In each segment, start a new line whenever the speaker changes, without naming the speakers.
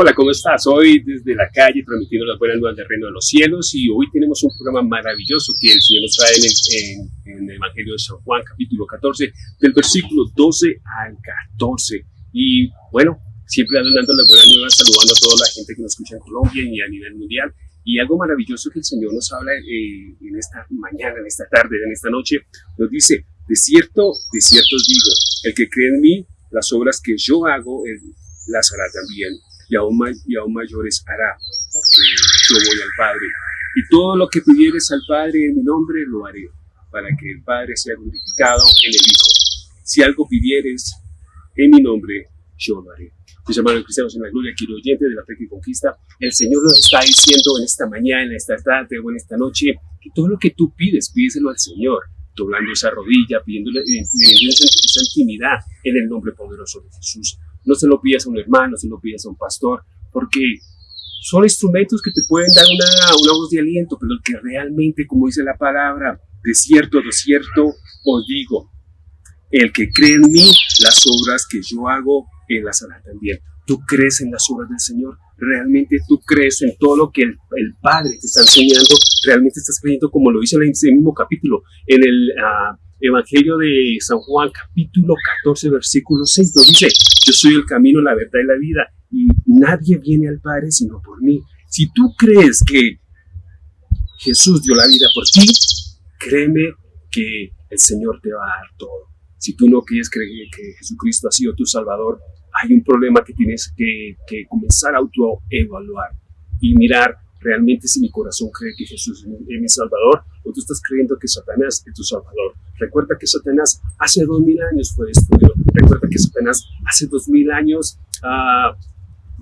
Hola, ¿cómo estás? Hoy desde la calle transmitiendo las buenas nuevas del reino de los cielos y hoy tenemos un programa maravilloso que el Señor nos trae en el, Evangelio de San Juan, capítulo 14, del versículo 12 al 14. Y bueno, siempre dando las buenas nuevas, saludando a toda la gente que nos escucha en Colombia y a nivel mundial. Y algo maravilloso que el Señor nos habla eh, en esta mañana, en esta tarde, en esta noche, nos dice, de cierto, de cierto os digo, el que cree en mí, las obras que yo hago, él las hará también y aún, y aún mayores hará, porque yo voy al Padre. Y todo lo que pidieres al Padre en mi nombre lo haré, para que el Padre sea glorificado en el Hijo. Si algo pidieres en mi nombre, yo lo haré. Mis hermanos cristianos en la gloria, quiero oyente de la fe que conquista, el Señor nos está diciendo en esta mañana, en esta tarde o en esta noche, que todo lo que tú pides, pídeselo al Señor, doblando esa rodilla, pidiéndole, pidiendo esa intimidad en el nombre poderoso de Jesús. No se lo pidas a un hermano, no se lo pidas a un pastor, porque son instrumentos que te pueden dar una, una voz de aliento, pero que realmente, como dice la palabra, de cierto, de cierto os digo, el que cree en mí, las obras que yo hago, él las hará también. ¿Tú crees en las obras del Señor? ¿Realmente tú crees en todo lo que el, Padre te está enseñando? ¿Realmente estás creyendo como lo dice en ese mismo capítulo, en el ah, Evangelio de San Juan, capítulo 14, versículo 6? Nos dice, yo soy el camino, la verdad y la vida, y nadie viene al Padre sino por mí. Si tú crees que Jesús dio la vida por ti, créeme que el Señor te va a dar todo. Si tú no quieres creer que Jesucristo ha sido tu Salvador, hay un problema que tienes que, comenzar a autoevaluar y mirar realmente si mi corazón cree que Jesús es mi Salvador o tú estás creyendo que Satanás es tu Salvador. Recuerda que Satanás hace dos mil años fue destruido. Recuerda que Satanás hace dos mil años ah,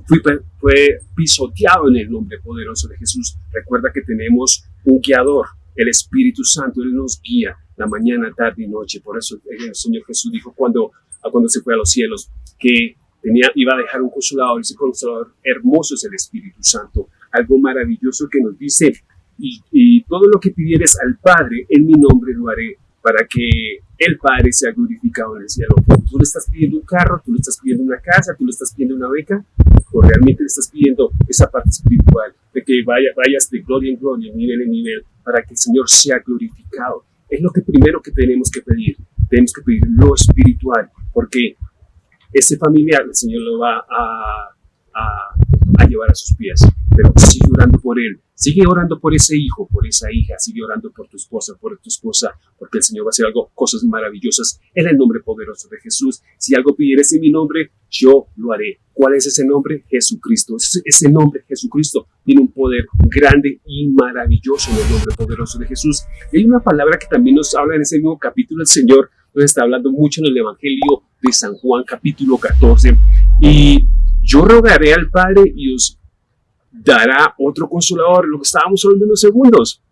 fue, fue pisoteado en el nombre poderoso de Jesús. Recuerda que tenemos un guiador, el Espíritu Santo. Él nos guía la mañana, tarde y noche. Por eso el Señor Jesús dijo cuando, cuando se fue a los cielos que tenía, iba a dejar un consolador. Ese consolador hermoso es el Espíritu Santo. Algo maravilloso que nos dice, y, todo lo que pidieres al Padre, en mi nombre lo haré, para que el Padre sea glorificado en el cielo. Tú le estás pidiendo un carro, tú le estás pidiendo una casa, tú le estás pidiendo una beca, o realmente le estás pidiendo esa parte espiritual, de que vaya, vayas de gloria en gloria, nivel en nivel, para que el Señor sea glorificado. Es lo que primero que tenemos que pedir. Tenemos que pedir lo espiritual, porque ese familiar el Señor lo va a, llevar a sus pies, pero sigue orando por él, sigue orando por ese hijo, por esa hija, sigue orando por tu esposa, por tu esposa, porque el Señor va a hacer algo, cosas maravillosas en el nombre poderoso de Jesús. Si algo pidieres en mi nombre, yo lo haré. ¿Cuál es ese nombre? Jesucristo. Ese, nombre, Jesucristo, tiene un poder grande y maravilloso en el nombre poderoso de Jesús. hay una palabra que también nos habla en ese mismo capítulo, el Señor nos está hablando mucho en el Evangelio de San Juan capítulo 14. Y yo rogaré al Padre y os dará otro consolador, lo que estábamos hablando en unos segundos,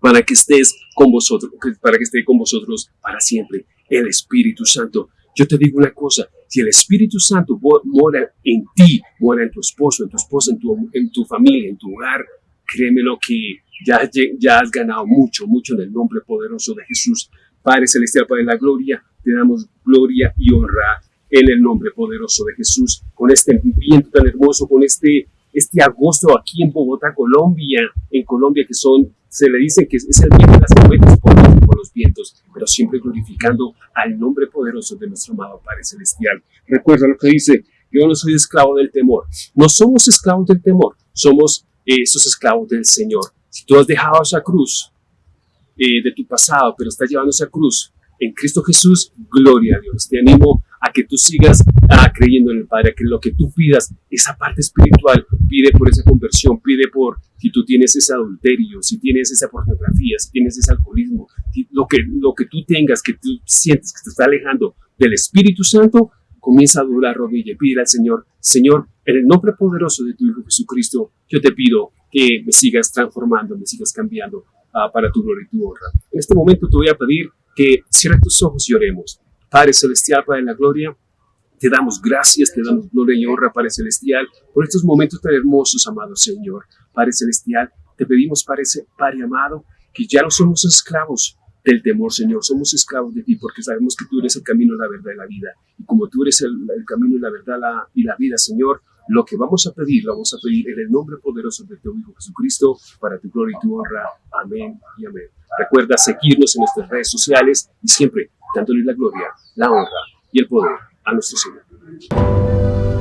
para que estés con vosotros, para que esté con vosotros para siempre, el Espíritu Santo. Yo te digo una cosa, si el Espíritu Santo mora en ti, mora en tu esposo, en tu esposa, en tu, en tu familia, en tu hogar, créemelo que ya, ya has ganado mucho, mucho en el nombre poderoso de Jesús. Padre Celestial, Padre de la Gloria, te damos gloria y honra en el nombre poderoso de Jesús, con este viento tan hermoso, con este, este agosto aquí en Bogotá, Colombia, en Colombia, que son, se le dice que es el viento de las tormentas por, por los vientos, pero siempre glorificando al nombre poderoso de nuestro amado Padre Celestial. Recuerda lo que dice, yo no soy esclavo del temor. No somos esclavos del temor, somos esos esclavos del Señor. Si tú has dejado esa cruz eh, de tu pasado, pero estás llevando esa cruz, en Cristo Jesús, gloria a Dios. Te animo a que tú sigas ah, creyendo en el Padre, que lo que tú pidas, esa parte espiritual, pide por esa conversión, pide por si tú tienes ese adulterio, si tienes esa pornografía, si tienes ese alcoholismo, lo que, lo que tú tengas, que tú sientes que te está alejando del Espíritu Santo, comienza a doblar rodilla y pide al Señor, Señor, en el nombre poderoso de tu Hijo Jesucristo, yo te pido que me sigas transformando, me sigas cambiando ah, para tu gloria y tu honra. En este momento te voy a pedir que cierre tus ojos y oremos. Padre Celestial, Padre de la Gloria, te damos gracias, te damos gloria y honra, Padre Celestial, por estos momentos tan hermosos, amado Señor. Padre Celestial, te pedimos, Padre, Padre amado, que ya no somos esclavos del temor, Señor. Somos esclavos de ti porque sabemos que tú eres el camino, la verdad y la vida. Y como tú eres el, camino y la verdad y la vida, Señor, Lo que vamos a pedir, lo vamos a pedir en el nombre poderoso de tu Hijo Jesucristo, para tu gloria y tu honra. Amén y amén. Recuerda seguirnos en nuestras redes sociales y siempre dándole la gloria, la honra y el poder a nuestro Señor.